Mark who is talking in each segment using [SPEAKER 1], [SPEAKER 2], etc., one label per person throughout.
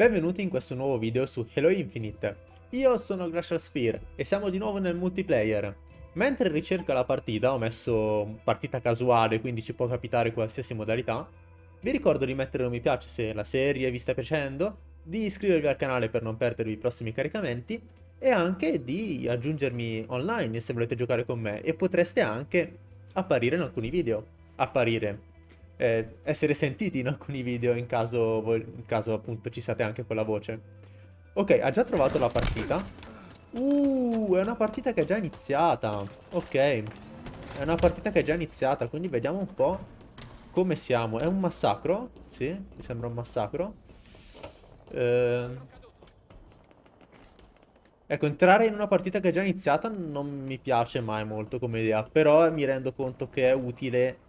[SPEAKER 1] Benvenuti in questo nuovo video su Halo Infinite. Io sono Glacial Sphere e siamo di nuovo nel multiplayer. Mentre ricerco la partita, ho messo partita casuale, quindi ci può capitare qualsiasi modalità, vi ricordo di mettere un mi piace se la serie vi sta piacendo, di iscrivervi al canale per non perdervi i prossimi caricamenti e anche di aggiungermi online se volete giocare con me e potreste anche apparire in alcuni video. Apparire, eh, essere sentiti in alcuni video in caso, in caso appunto ci siate anche con la voce. Ok, ha già trovato la partita. Uh, è una partita che è già iniziata. Ok, è una partita che è già iniziata, quindi vediamo un po' come siamo. È un massacro? Sì, mi sembra un massacro. Eh... Ecco, entrare in una partita che è già iniziata non mi piace mai molto come idea, però mi rendo conto che è utile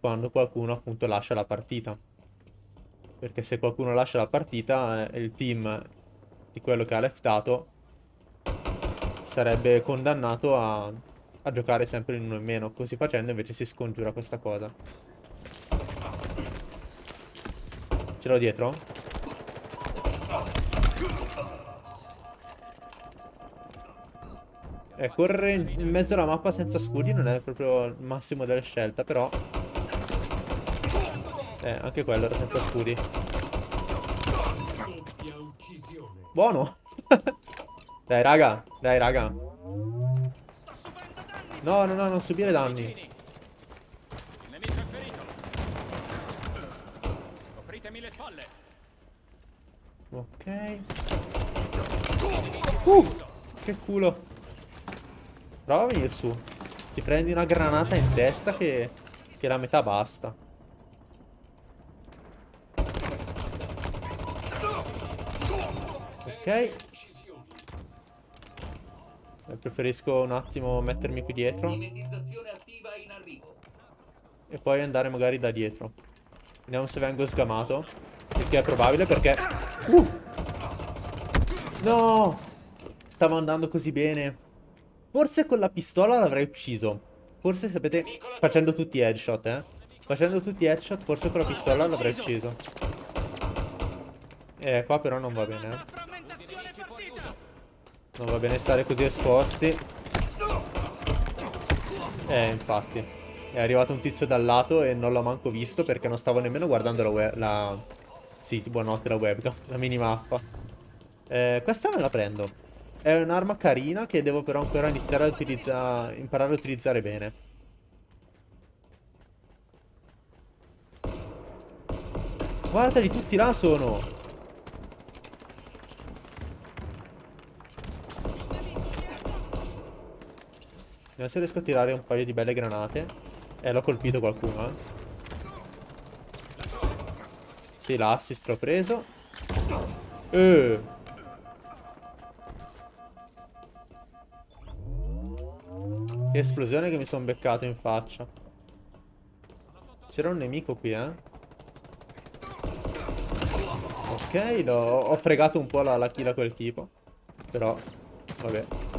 [SPEAKER 1] quando qualcuno appunto lascia la partita. Perché se qualcuno lascia la partita, eh, il team di quello che ha leftato sarebbe condannato a, a giocare sempre in uno in meno. Così facendo invece si scongiura questa cosa. Ce l'ho dietro? Eh, correre in mezzo alla mappa senza scudi non è proprio il massimo della scelta, però eh, anche quello era senza scudi. Buono. dai, raga. Dai, raga. No, no, no, non subire danni. Ok. Uh, che culo. Prova a venire su. Ti prendi una granata in testa che, che la metà basta. Ok. Eh, preferisco un attimo mettermi qui dietro. E poi andare magari da dietro. Vediamo se vengo sgamato. Il che è probabile perché... Uh! No! Stavo andando così bene. Forse con la pistola l'avrei ucciso. Forse sapete... Facendo tutti headshot, eh. Facendo tutti headshot, forse con la pistola l'avrei ucciso. Eh, qua però non va bene, eh. Non va bene stare così esposti. Eh, infatti. È arrivato un tizio dal lato e non l'ho manco visto perché non stavo nemmeno guardando la. La... Sì, buonanotte la webcam, la minimappa. Eh, questa me la prendo. È un'arma carina che devo però ancora iniziare a utilizzare... Imparare a utilizzare bene. Guardali, tutti là sono... Vediamo se riesco a tirare un paio di belle granate. Eh, l'ho colpito qualcuno, eh. Sì, l'assist l'ho preso. Eh. Che esplosione che mi sono beccato in faccia. C'era un nemico qui, eh. Ok, ho fregato un po' la, la kill a quel tipo. Però, vabbè.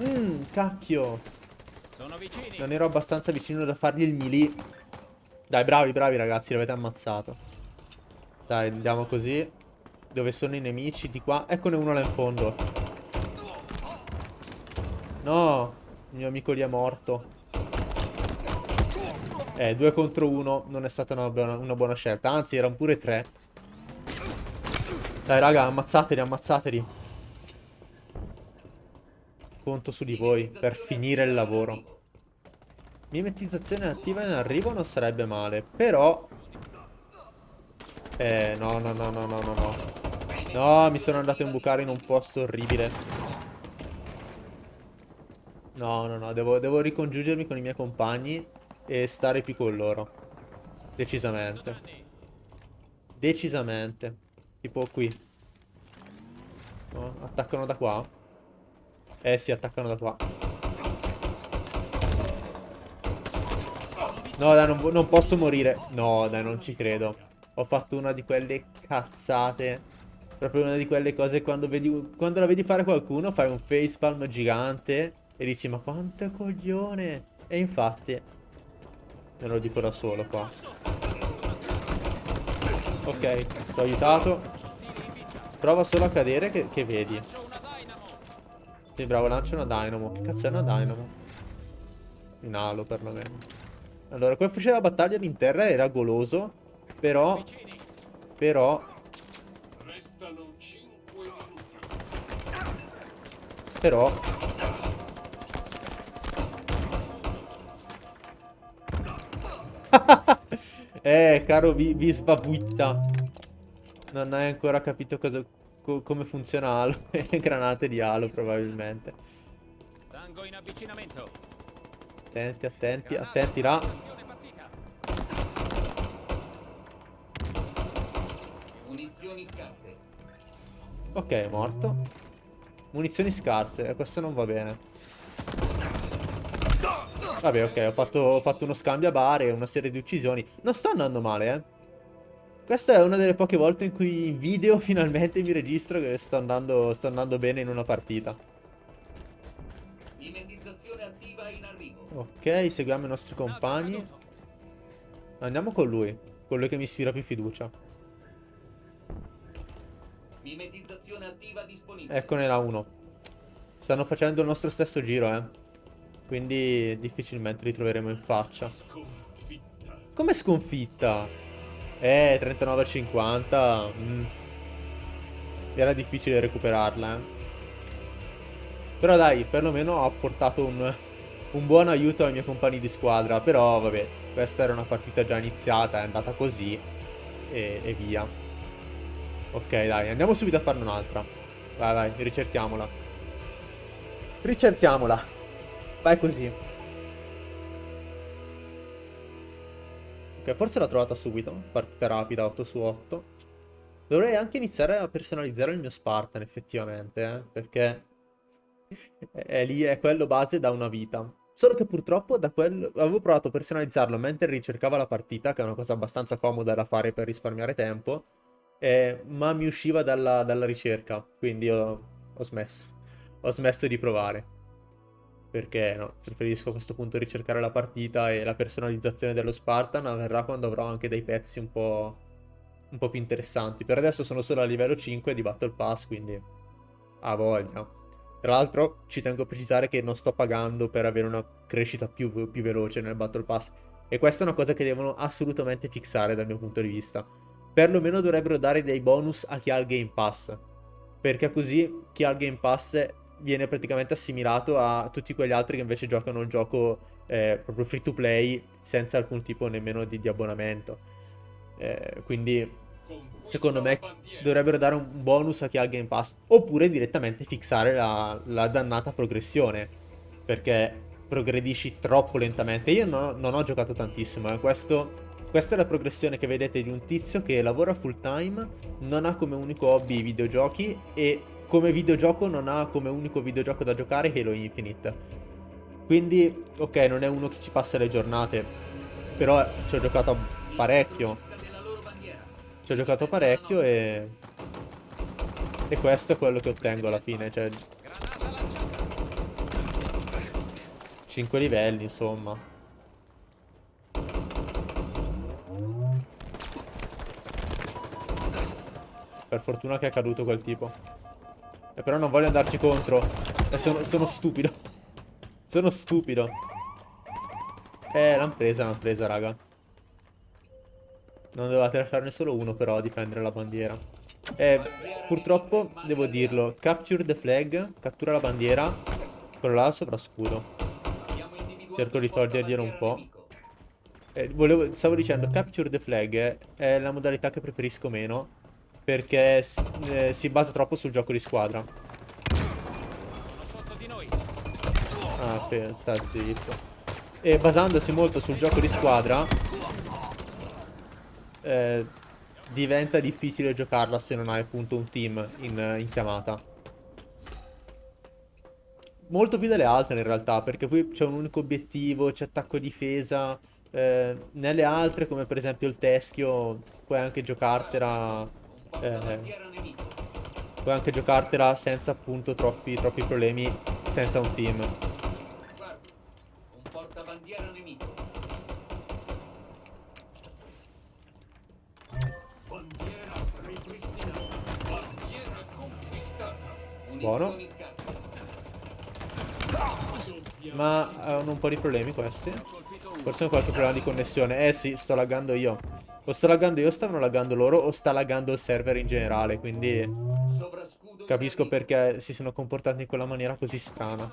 [SPEAKER 1] Mmm, cacchio. Non ero abbastanza vicino da fargli il melee. Dai, bravi, bravi ragazzi, l'avete ammazzato. Dai, andiamo così. Dove sono i nemici? Di qua. Eccone uno là in fondo. No, il mio amico lì è morto. Eh, due contro uno non è stata una buona, una buona scelta. Anzi, erano pure tre. Dai, raga, ammazzateli, ammazzateli. Conto su di voi per finire il lavoro. Mimetizzazione attiva in arrivo non sarebbe male. Però... Eh, no, no, no, no, no, no, no. No, mi sono andato a imbucare in un posto orribile. No, no, no, devo, devo ricongiungermi con i miei compagni e stare più con loro. Decisamente. Decisamente. Tipo qui. No, attaccano da qua. Eh si, attaccano da qua. No, dai, non, non posso morire. No, dai, non ci credo. Ho fatto una di quelle cazzate. Proprio una di quelle cose quando, vedi, quando la vedi fare qualcuno fai un facepalm gigante e dici ma quanto coglione. E infatti me lo dico da solo qua. Ok, ti ho aiutato. Prova solo a cadere che, che vedi. Sì, bravo, lancia una dynamo. Che cazzo è una dynamo? In halo, perlomeno. Allora, quel fucile da battaglia in terra era goloso. Però... Però... Però... eh, caro Visbabuitta. Non hai ancora capito cosa, co come funziona Halo e le granate di Halo, probabilmente. Tango in avvicinamento. Attenti, attenti, attenti là. Munizioni scarse. Ok, morto. Munizioni scarse, eh, questo non va bene. Vabbè, ok, ho fatto, ho fatto uno scambio a bare, una serie di uccisioni. Non sto andando male, eh. Questa è una delle poche volte in cui in video finalmente mi registro che sto andando, sto andando bene in una partita. Ok, seguiamo i nostri compagni. Andiamo con lui, quello che mi ispira più fiducia. Eccone là uno. Stanno facendo il nostro stesso giro, eh. Quindi difficilmente li troveremo in faccia. Come sconfitta? Eh, 39-50. Mm. Era difficile recuperarla, eh. Però dai, perlomeno ho portato un, un buon aiuto ai miei compagni di squadra. Però, vabbè, questa era una partita già iniziata, è andata così. E, e via. Ok, dai, andiamo subito a farne un'altra. Vai, vai, ricerchiamola. Ricerchiamola. Vai così. Ok, forse l'ho trovata subito. Partita rapida, 8 su 8. Dovrei anche iniziare a personalizzare il mio Spartan, effettivamente, eh? Perché è lì, è quello base da una vita. Solo che purtroppo da quello... Avevo provato a personalizzarlo mentre ricercava la partita, che è una cosa abbastanza comoda da fare per risparmiare tempo, eh, ma mi usciva dalla, dalla ricerca, quindi ho, ho smesso. Ho smesso di provare perché no, preferisco a questo punto ricercare la partita e la personalizzazione dello Spartan avverrà quando avrò anche dei pezzi un po', un po' più interessanti. Per adesso sono solo a livello 5 di Battle Pass, quindi a voglia. Tra l'altro ci tengo a precisare che non sto pagando per avere una crescita più, più veloce nel Battle Pass. E questa è una cosa che devono assolutamente fissare dal mio punto di vista. Perlomeno dovrebbero dare dei bonus a chi ha il Game Pass. Perché così chi ha il Game Pass viene praticamente assimilato a tutti quegli altri che invece giocano il gioco eh, proprio free to play senza alcun tipo nemmeno di, di abbonamento. Eh, quindi secondo me dovrebbero dare un bonus a chi ha il Game Pass oppure direttamente fissare la, la dannata progressione perché progredisci troppo lentamente. Io no, non ho giocato tantissimo, eh. Questo, questa è la progressione che vedete di un tizio che lavora full time, non ha come unico hobby i videogiochi e come videogioco non ha come unico videogioco da giocare Halo Infinite. Quindi, ok, non è uno che ci passa le giornate, però ci ho giocato parecchio. Ci ho giocato parecchio e... E questo è quello che ottengo alla fine, cioè... 5 livelli, insomma. Per fortuna che è caduto quel tipo. Eh, però non voglio andarci contro. Eh, sono, sono stupido. Sono stupido. Eh, l'hanno presa, l'hanno presa, raga. Non dovevate lasciarne solo uno però a difendere la bandiera. Eh, purtroppo, devo dirlo, capture the flag, cattura la bandiera, quello là sopra scudo. Cerco di toglierglielo un po'. Eh, volevo, stavo dicendo, capture the flag è la modalità che preferisco meno perché eh, si basa troppo sul gioco di squadra. Ah, sta zitto. E basandosi molto sul gioco di squadra, eh, diventa difficile giocarla se non hai appunto un team in, in chiamata. Molto più delle altre in realtà, perché qui c'è un unico obiettivo, c'è attacco e difesa. Eh, nelle altre, come per esempio il teschio, puoi anche giocartela eh, eh. puoi anche giocartela senza appunto troppi, troppi problemi, senza un team. Buono. Ma eh, hanno un po' di problemi questi. Forse ho qualche problema di connessione. Eh sì, sto laggando io. O sto laggando io o stanno laggando loro o sta laggando il server in generale. Quindi capisco perché si sono comportati in quella maniera così strana.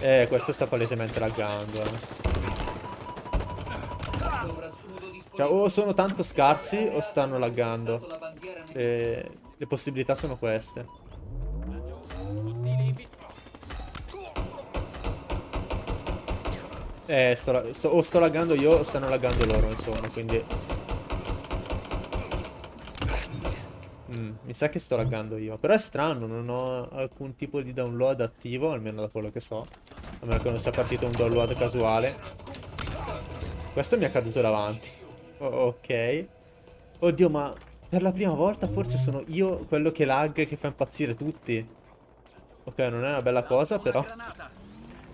[SPEAKER 1] Eh, questo sta palesemente laggando. Eh. Cioè, o sono tanto scarsi o stanno laggando. Le, le possibilità sono queste. Eh, sto, sto, o sto laggando io o stanno laggando loro, insomma, quindi... Mm, mi sa che sto laggando io. Però è strano, non ho alcun tipo di download attivo, almeno da quello che so. A meno che non sia partito un download casuale. Questo mi è caduto davanti. Oh, ok. Oddio, ma per la prima volta forse sono io quello che lag che fa impazzire tutti. Ok, non è una bella cosa, però...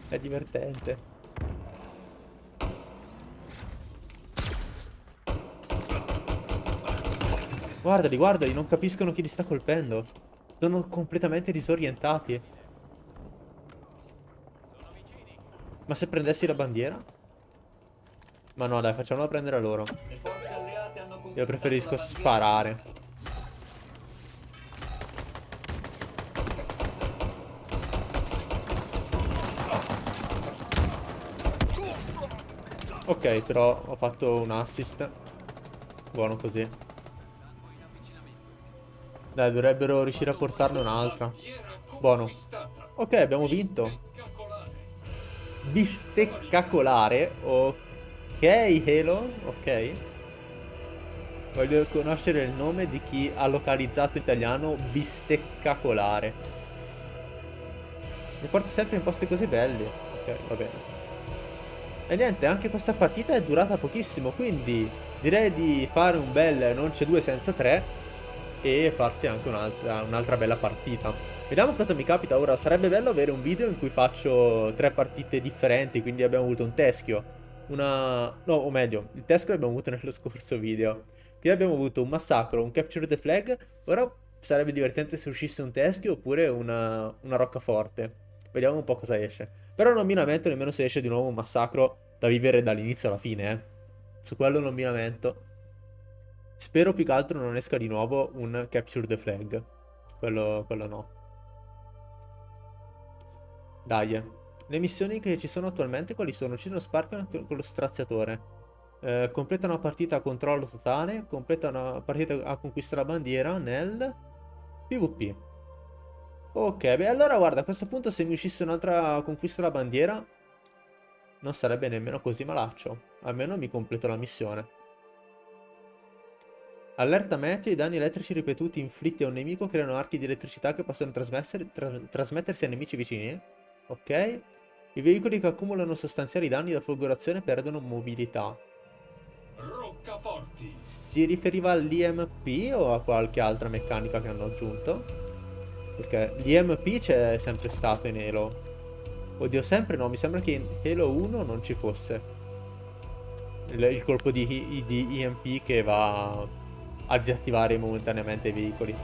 [SPEAKER 1] È divertente. Guardali, guardali, non capiscono chi li sta colpendo. Sono completamente disorientati. Ma se prendessi la bandiera? Ma no, dai, facciamola prendere a loro. Io preferisco sparare. Ok, però ho fatto un assist. Buono così. Dai, dovrebbero riuscire a portarne un'altra. Buono. Ok, abbiamo vinto. Bisteccacolare. Ok, Halo. Ok. Voglio conoscere il nome di chi ha localizzato italiano bisteccacolare. Mi porta sempre in posti così belli. Ok, va bene. E niente, anche questa partita è durata pochissimo, quindi direi di fare un bel non c'è due senza tre e farsi anche un'altra un bella partita. Vediamo cosa mi capita ora. Sarebbe bello avere un video in cui faccio tre partite differenti, quindi abbiamo avuto un teschio, una... no, o meglio, il teschio l'abbiamo avuto nello scorso video. Qui abbiamo avuto un massacro, un capture the flag. Ora sarebbe divertente se uscisse un teschio oppure una, una roccaforte. Vediamo un po' cosa esce. Però non mi lamento nemmeno se esce di nuovo un massacro da vivere dall'inizio alla fine, eh. Su quello non mi lamento. Spero più che altro non esca di nuovo un Capture the Flag. Quello, quello no. Dai. Le missioni che ci sono attualmente quali sono? Uccidono Sparkman con lo straziatore. Eh, completa una partita a controllo totale. Completa una partita a conquista la bandiera nel PvP. Ok, beh allora guarda, a questo punto se mi uscisse un'altra conquista la bandiera non sarebbe nemmeno così malaccio. Almeno mi completo la missione. Allerta meteo, i danni elettrici ripetuti inflitti a un nemico creano archi di elettricità che possono tra trasmettersi a nemici vicini. Ok. I veicoli che accumulano sostanziali danni da folgorazione perdono mobilità. Roccaforti. Si riferiva all'IMP o a qualche altra meccanica che hanno aggiunto? Perché l'IMP c'è sempre stato in Halo. Oddio, sempre no, mi sembra che in Halo 1 non ci fosse. Il, il colpo di, di IMP che va a disattivare momentaneamente i veicoli.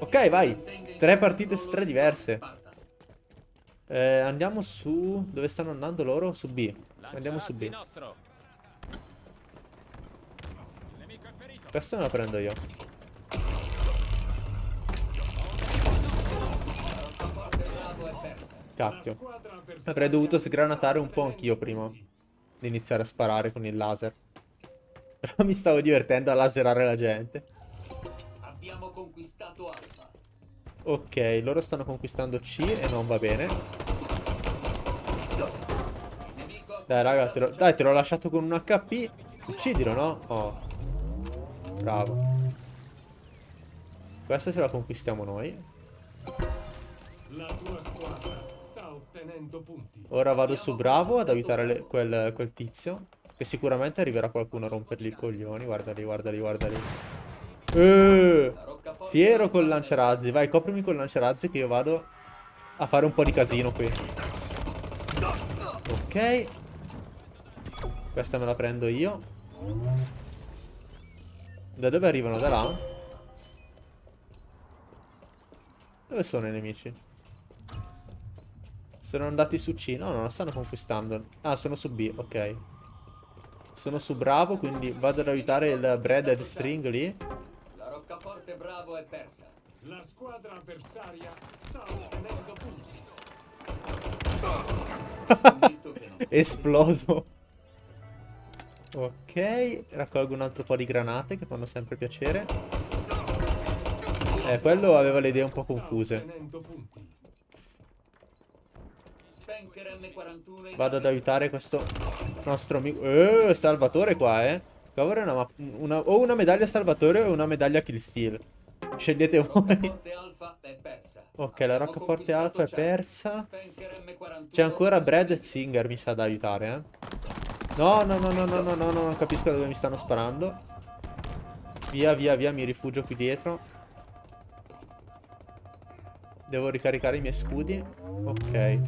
[SPEAKER 1] Ok, vai. Tre partite su tre diverse. Eh, andiamo su... Dove stanno andando loro? Su B. Andiamo su B. Questo me lo prendo io. Cacchio. Avrei dovuto sgranatare un po' anch'io prima di iniziare a sparare con il laser. Però mi stavo divertendo a laserare la gente. Abbiamo conquistato Alfa. Ok, loro stanno conquistando C e non va bene. Dai, raga, te lo, dai, te l'ho lasciato con un HP. Uccidilo, no? Oh. Bravo. Questa ce la conquistiamo noi. La tua squadra sta ottenendo punti. Ora vado su Bravo ad aiutare le, quel, quel tizio. Che sicuramente arriverà qualcuno a rompergli i coglioni. Guardali, guardali, guardali. Uh, fiero col lanciarazzi. Vai, coprimi col lanciarazzi che io vado a fare un po' di casino qui. Ok. Questa me la prendo io. Da dove arrivano? Da là? Dove sono i nemici? Sono andati su C. No, non lo stanno conquistando. Ah, sono su B, ok. Sono su Bravo, quindi vado ad aiutare il Breaded String lì.
[SPEAKER 2] La roccaforte Bravo è persa.
[SPEAKER 3] La squadra avversaria sta ottenendo punti.
[SPEAKER 1] Esploso. Ok, raccolgo un altro po' di granate che fanno sempre piacere. Eh, quello aveva le idee un po' confuse. Vado ad aiutare questo nostro amico. Eh, Salvatore qua, eh. È una, una- o una medaglia Salvatore o una medaglia Kill Steal. Scegliete voi. Ok, la roccaforte Alfa è persa.
[SPEAKER 2] Spanker M41
[SPEAKER 1] C'è ancora Brad e Singer, mi sa da aiutare, eh. No, no, no, no, no, no, no, no, non capisco dove mi stanno sparando. Via, via, via, mi rifugio qui dietro. Devo ricaricare i miei scudi. Ok.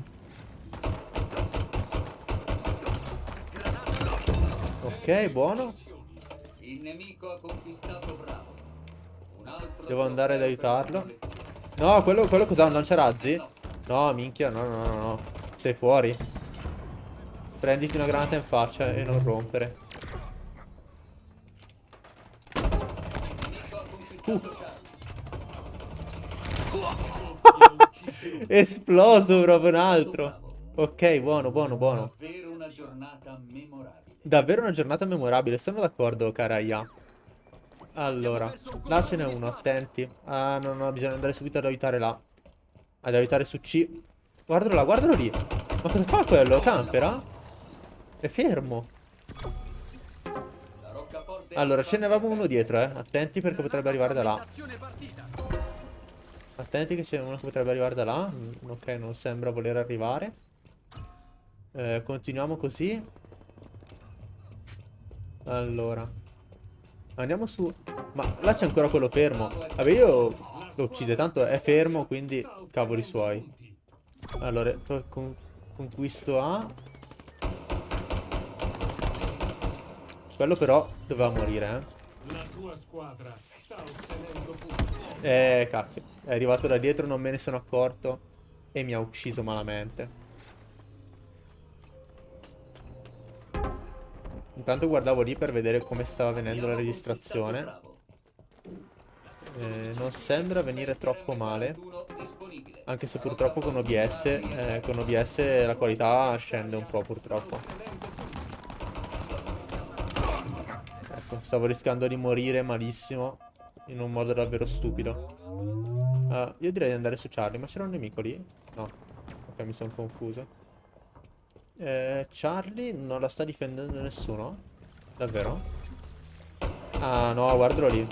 [SPEAKER 1] Ok, buono.
[SPEAKER 2] Il nemico ha conquistato Bravo. Un altro
[SPEAKER 1] Devo andare ad aiutarlo. No, quello, quello cos'ha? Un lanciarazzi? No, minchia, no, no, no, no. Sei fuori. Prenditi una granata in faccia e non rompere.
[SPEAKER 2] Charlie.
[SPEAKER 1] Esploso proprio un altro. Ok, buono, buono, buono.
[SPEAKER 2] Davvero una giornata memorabile.
[SPEAKER 1] Davvero una giornata memorabile, sono d'accordo, cara Ia. Allora, là ce n'è uno, attenti. Ah, no, no, bisogna andare subito ad aiutare là. Ad aiutare su C. Guardalo là, guardalo lì. Ma cosa fa quello? Campera? È fermo. Allora, ce ne avevamo
[SPEAKER 2] è
[SPEAKER 1] uno dietro, eh. Attenti perché potrebbe arrivare da là. Attenti che c'è uno che potrebbe arrivare da là. Mm, Ok, non sembra voler arrivare. Eh, continuiamo così. Allora. Andiamo su. Ma là c'è ancora quello fermo. Vabbè, io lo uccide, tanto è fermo, quindi cavoli suoi. Allora, con- conquisto A. Quello però doveva morire, eh. Eh, cacchio. È arrivato da dietro, non me ne sono accorto. E mi ha ucciso malamente. Intanto guardavo lì per vedere come stava venendo la registrazione. Eh, non sembra venire troppo male.
[SPEAKER 2] M41 disponibile.
[SPEAKER 1] Anche se purtroppo con OBS, eh, con OBS la qualità scende un po' purtroppo. Ecco, stavo rischiando di morire malissimo. In un modo davvero stupido. Ah, io direi di andare su Charlie, ma c'era un nemico lì? No. Ok, mi sono confuso. Eh, Charlie non la sta difendendo nessuno? Davvero? Ah, no, guardalo lì.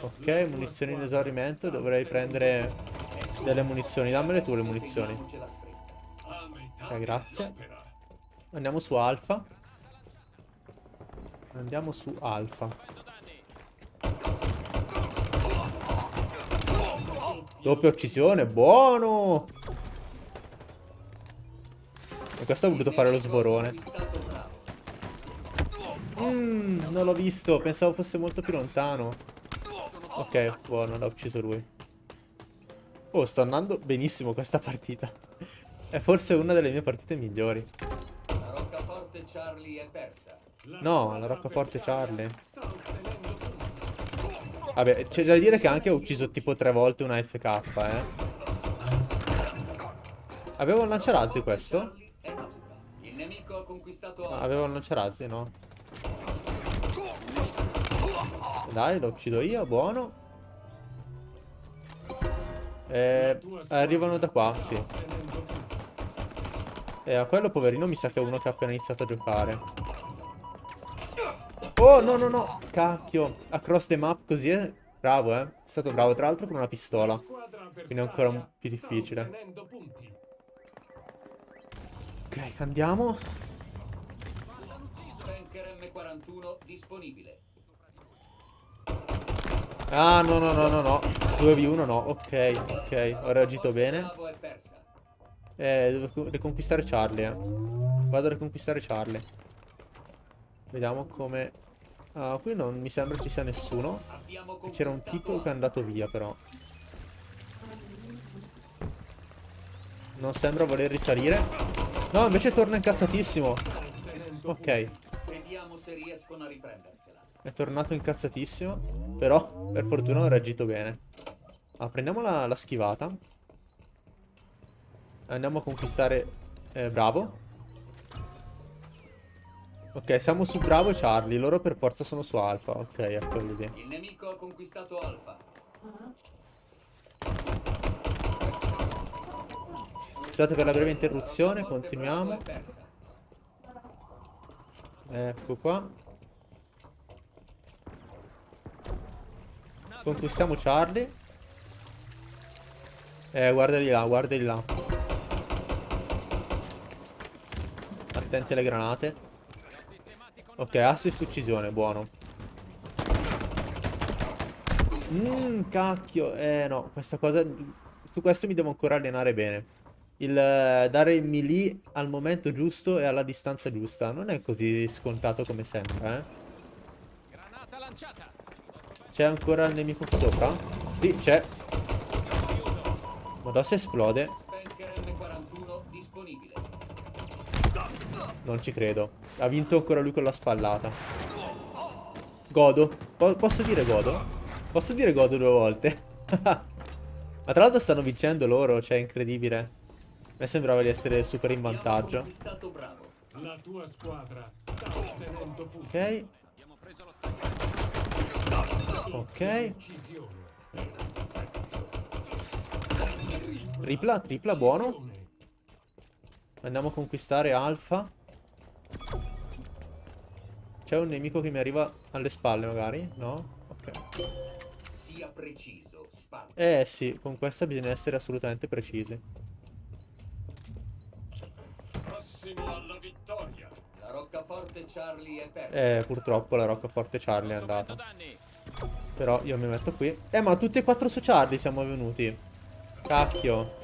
[SPEAKER 1] Ok, munizioni in esaurimento. Dovrei prendere delle munizioni. Dammele tu le munizioni. Ok, grazie.
[SPEAKER 3] dell'opera.
[SPEAKER 1] Andiamo su Alfa. Andiamo su Alfa. Doppia uccisione, buono! E questo ha voluto fare lo sborone. Mmm, non l'ho visto, pensavo fosse molto più lontano. Ok, buono, l'ha ucciso lui. Oh, sto andando benissimo questa partita. È forse una delle mie partite migliori.
[SPEAKER 2] La roccaforte Charlie è persa.
[SPEAKER 1] No, la roccaforte Charlie. Vabbè, c'è da dire che anche ho ucciso tipo tre volte una FK, eh. Aveva un lanciarazzi questo? Ah. Aveva un lanciarazzi, no? Dai, lo uccido io, buono. Eh, arrivano da qua, sì. E a quello poverino mi sa che è uno che ha appena iniziato a giocare. Oh, no, no, no. Cacchio. Across the map così è... Bravo, eh. È stato bravo, tra l'altro con una pistola. Quindi è ancora un più difficile. Ok, andiamo.
[SPEAKER 2] Spanker M41 disponibile.
[SPEAKER 1] Ah, no, no, no, no, no. 2v1 no. Ok, ok. Ho reagito bene. Eh, devo co- riconquistare Charlie, eh. Vado a riconquistare Charlie. Vediamo come... Ah, qui non mi sembra ci sia nessuno. C'era un tipo che è andato via però. Non sembra voler risalire. No, invece torna incazzatissimo. Ok, è tornato incazzatissimo. Però, per fortuna ho reagito bene. Ah, prendiamo la, la schivata. Andiamo a conquistare eh, Bravo. Ok, siamo su Bravo e Charlie. Loro per forza sono su Alfa. Ok, ecco lì.
[SPEAKER 2] Il nemico ha conquistato Alfa.
[SPEAKER 1] Scusate per la breve interruzione, continuiamo. Ecco qua. Conquistiamo Charlie. Eh, guardali là, guardali là. Attenti alle granate. Ok, assist uccisione, buono. Mmm, cacchio. Eh no, questa cosa... Su questo mi devo ancora allenare bene. Il eh, dare il melee al momento giusto e alla distanza giusta. Non è così scontato come sembra, eh.
[SPEAKER 3] Granata lanciata.
[SPEAKER 1] C'è ancora il nemico qui sopra? Sì, c'è. Madonna, se esplode.
[SPEAKER 2] Spenker M41 disponibile.
[SPEAKER 1] Non ci credo. Ha vinto ancora lui con la spallata. Godo. Po- posso dire godo? Posso dire godo due volte? Ma tra l'altro stanno vincendo loro, cioè è incredibile. A me sembrava di essere super in vantaggio. Ok, ok. Tripla, tripla, buono. Andiamo a conquistare Alfa. C'è un nemico che mi arriva alle spalle magari? No? Ok.
[SPEAKER 2] Sia preciso. Spalla.
[SPEAKER 1] Eh sì, con questa bisogna essere assolutamente precisi.
[SPEAKER 3] Prossimi alla vittoria.
[SPEAKER 2] La roccaforte Charlie è persa.
[SPEAKER 1] Eh, purtroppo la roccaforte Charlie è andata. Però io mi metto qui. Eh, ma tutti e quattro su Charlie siamo venuti. Cacchio.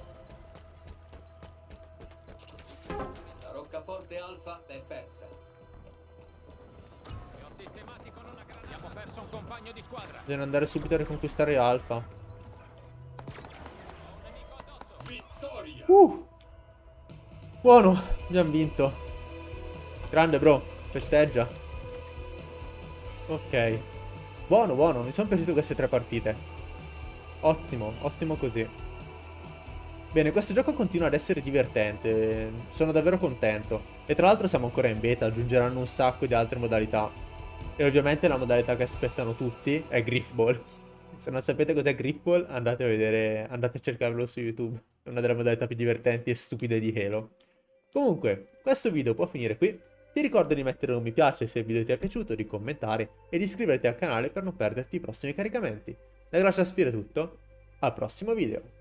[SPEAKER 1] Bisogna andare subito a riconquistare Alfa. Uh. Buono, abbiamo vinto. Grande bro, festeggia. Ok. Buono, buono, mi sono piaciute queste tre partite. Ottimo, ottimo così. Bene, questo gioco continua ad essere divertente, sono davvero contento. E tra l'altro siamo ancora in beta, aggiungeranno un sacco di altre modalità. E ovviamente la modalità che aspettano tutti è Griffball. Se non sapete cos'è Griffball, andate a vedere, andate a cercarlo su YouTube. È una delle modalità più divertenti e stupide di Halo. Comunque, questo video può finire qui. Ti ricordo di mettere un mi piace se il video ti è piaciuto, di commentare e di iscriverti al canale per non perderti i prossimi caricamenti. Da Gracia Sfera è tutto, al prossimo video.